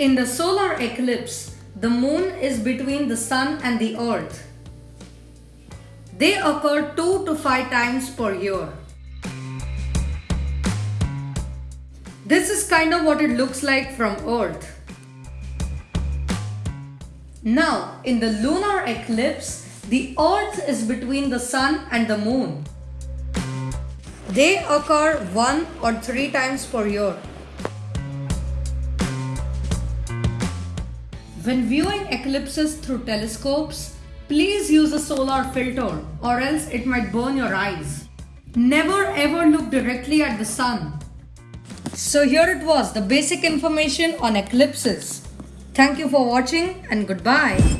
In the solar eclipse, the moon is between the sun and the earth. They occur 2 to 5 times per year. This is kind of what it looks like from earth. Now, in the lunar eclipse, the earth is between the sun and the moon. They occur 1 or 3 times per year. When viewing eclipses through telescopes, please use a solar filter or else it might burn your eyes. Never ever look directly at the sun. So here it was, the basic information on eclipses. Thank you for watching and goodbye.